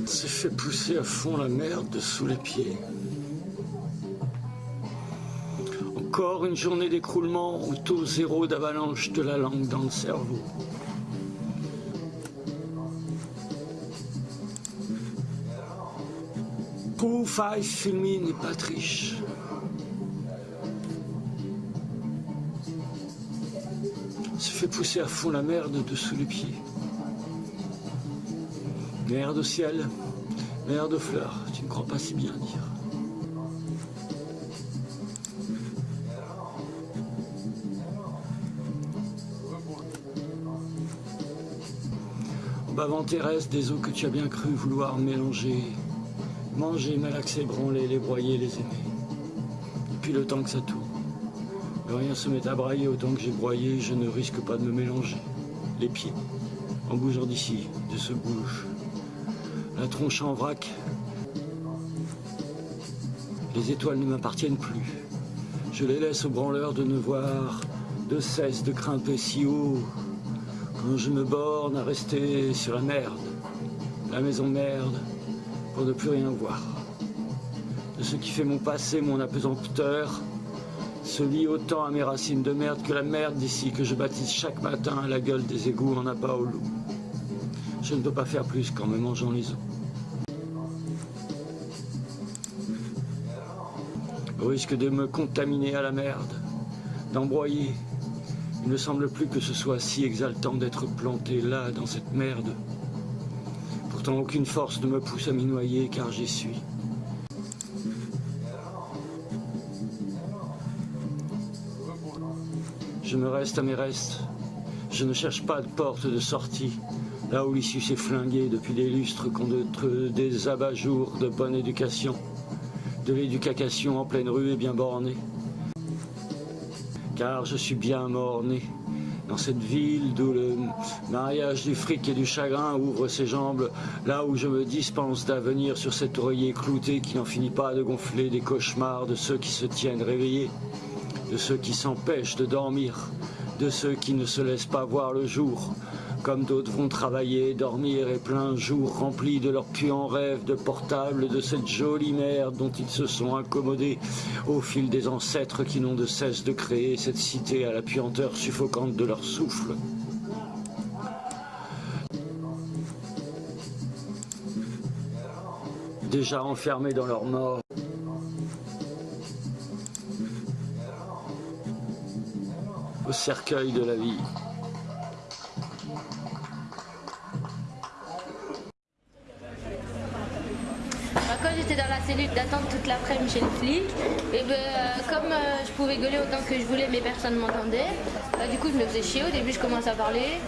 Il s'est fait pousser à fond la merde sous les pieds. Encore une journée d'écroulement au taux zéro d'avalanche de la langue dans le cerveau. Five Filmine n'est. Se fait pousser à fond la merde dessous les pieds. Merde au ciel, merde aux fleurs, tu ne crois pas si bien dire. Bavant Thérèse des eaux que tu as bien cru vouloir mélanger, manger, malaxer, branler, les broyer, les aimer. Depuis le temps que ça tourne, le rien se met à brailler autant que j'ai broyé, je ne risque pas de me mélanger. Les pieds, en bougeant d'ici, de ce bouge, la tronche en vrac. Les étoiles ne m'appartiennent plus. Je les laisse aux branleurs de ne voir de cesse de grimper si haut quand je me borne à rester sur la merde, la maison merde, pour ne plus rien voir. De ce qui fait mon passé, mon apesanteur, se lie autant à mes racines de merde que la merde d'ici que je baptise chaque matin à la gueule des égouts en appât au loup. Je ne peux pas faire plus qu'en me mangeant les os. Au risque de me contaminer à la merde, d'embroyer, il ne semble plus que ce soit si exaltant d'être planté là, dans cette merde. Pourtant, aucune force ne me pousse à m'y noyer, car j'y suis. Je me reste à mes restes. Je ne cherche pas de porte de sortie, là où l'issue s'est flinguée depuis des lustres contre des abat-jours de bonne éducation, de l'éducation en pleine rue et bien bornée. Car je suis bien mort-né dans cette ville d'où le mariage du fric et du chagrin ouvre ses jambes, là où je me dispense d'avenir sur cet oreiller clouté qui n'en finit pas de gonfler des cauchemars de ceux qui se tiennent réveillés, de ceux qui s'empêchent de dormir, de ceux qui ne se laissent pas voir le jour, comme d'autres vont travailler, dormir et plein jour remplis de leur puant rêve de portable, de cette jolie merde dont ils se sont accommodés au fil des ancêtres qui n'ont de cesse de créer cette cité à la puanteur suffocante de leur souffle. Déjà enfermés dans leur mort. Au cercueil de la vie. Quand j'étais dans la cellule d'attente toute l'après-midi chez le flic, et ben, euh, comme euh, je pouvais gueuler autant que je voulais mais personne ne m'entendait, bah, du coup je me faisais chier. Au début je commençais à parler,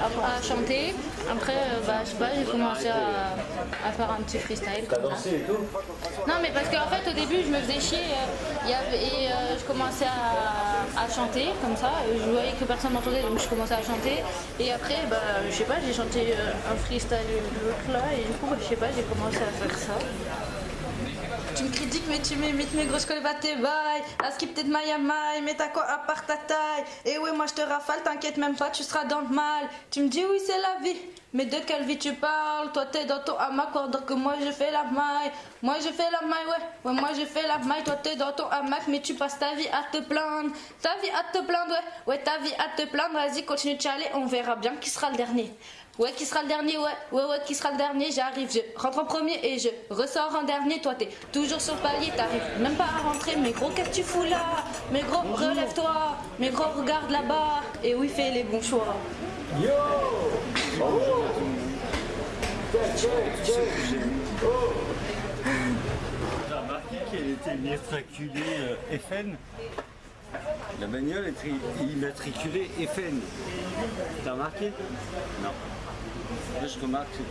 à, chanter. Après, euh, bah, je sais pas, j'ai commencé à, faire un petit freestyle. T'as dansé et tout Non mais parce qu'en fait au début je me faisais chier et je commençais à, chanter comme ça. Je voyais que personne m'entendait donc je commençais à chanter. Et après, bah, je sais pas, j'ai chanté un freestyle l'autre là et du coup, bah, je sais pas, j'ai commencé à faire ça. Tu me critiques mais tu m'imites mes grosses colle tes bails La skip de maille. Mais t'as quoi à part ta taille. Et ouais moi je te rafale T'inquiète même pas tu seras dans le mal. Tu me dis oui c'est la vie. Mais de quelle vie tu parles? Toi t'es dans ton hamac alors que moi je fais la maille. Moi je fais la maille ouais. Ouais moi je fais la maille. Toi t'es dans ton hamac mais tu passes ta vie à te plaindre. Ta vie à te plaindre ouais. Ouais ta vie à te plaindre. Vas-y continue de chialer. On verra bien qui sera le dernier Ouais, qui sera le dernier Ouais, ouais, ouais, qui sera le dernier J'arrive, je rentre en premier et je ressors en dernier. Toi, t'es toujours sur le palier, t'arrives même pas à rentrer. Mais gros, qu'est-ce que tu fous là? Mais gros, relève-toi. Mais gros, regarde là-bas. Et oui, fais les bons choix. Yo T'as remarqué qu'elle était immatriculée euh, FN La bagnole est immatriculée FN. T'as remarqué? Non. Là, je remarque c'est tout.